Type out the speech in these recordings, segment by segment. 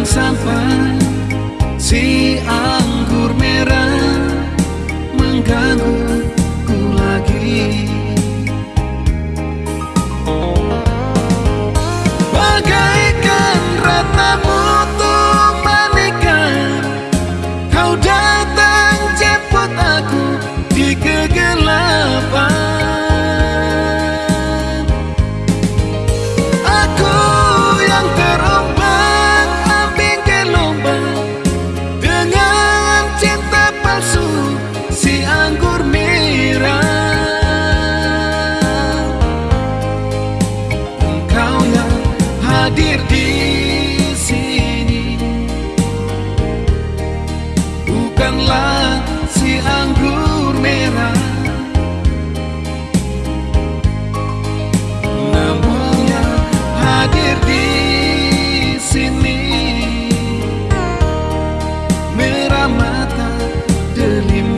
Sampai si anggur merah mengganggu bukanlah si anggur merah. Namun yang hadir di sini. Merah mata delima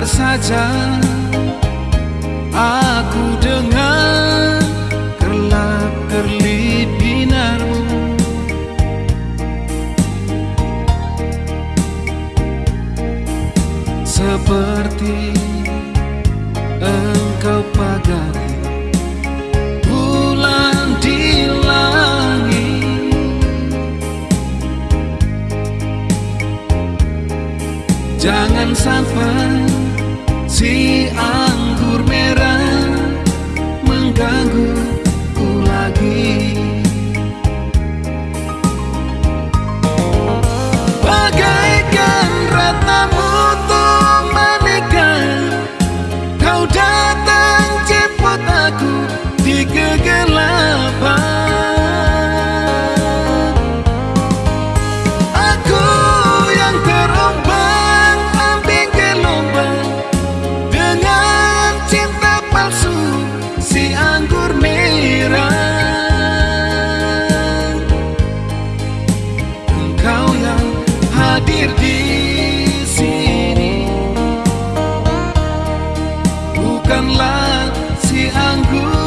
agar saja aku dengan kelap kerlip binarmu seperti engkau pagari bulan di langit. Jangan sampai Si ah. Maafkanlah si anggur